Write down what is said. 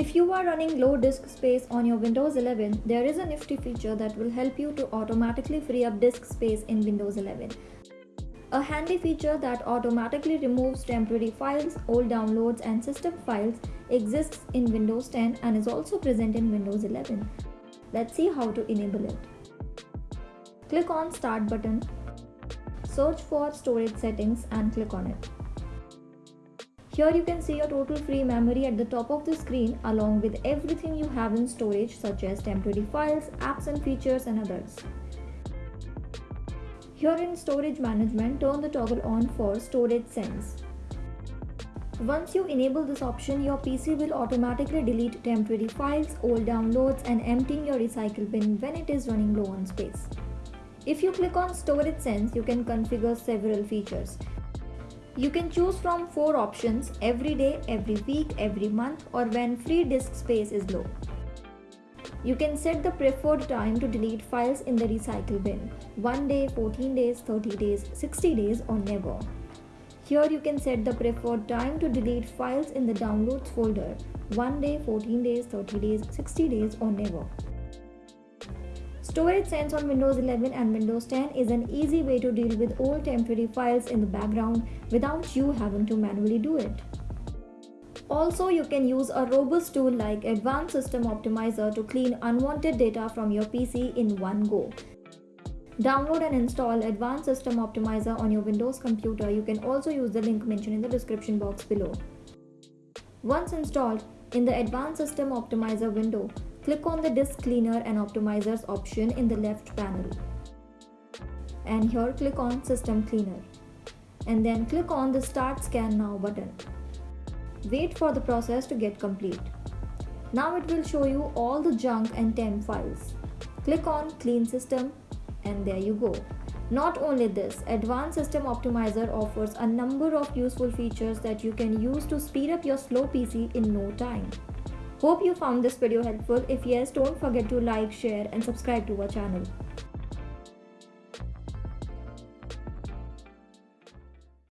If you are running low disk space on your Windows 11, there is a nifty feature that will help you to automatically free up disk space in Windows 11. A handy feature that automatically removes temporary files, old downloads and system files exists in Windows 10 and is also present in Windows 11. Let's see how to enable it. Click on Start button, search for Storage Settings and click on it. Here you can see your total free memory at the top of the screen along with everything you have in storage such as temporary files, apps and features and others. Here in storage management, turn the toggle on for storage sense. Once you enable this option, your PC will automatically delete temporary files, old downloads and emptying your recycle bin when it is running low on space. If you click on storage sense, you can configure several features. You can choose from four options every day, every week, every month or when free disk space is low. You can set the preferred time to delete files in the recycle bin 1 day, 14 days, 30 days, 60 days or never. Here you can set the preferred time to delete files in the downloads folder 1 day, 14 days, 30 days, 60 days or never. Storage Sense on Windows 11 and Windows 10 is an easy way to deal with old temporary files in the background without you having to manually do it. Also, you can use a robust tool like Advanced System Optimizer to clean unwanted data from your PC in one go. Download and install Advanced System Optimizer on your Windows computer. You can also use the link mentioned in the description box below. Once installed, in the Advanced System Optimizer window, Click on the disk cleaner and optimizers option in the left panel. And here click on system cleaner. And then click on the start scan now button. Wait for the process to get complete. Now it will show you all the junk and temp files. Click on clean system and there you go. Not only this, Advanced System Optimizer offers a number of useful features that you can use to speed up your slow PC in no time. Hope you found this video helpful. If yes, don't forget to like, share and subscribe to our channel.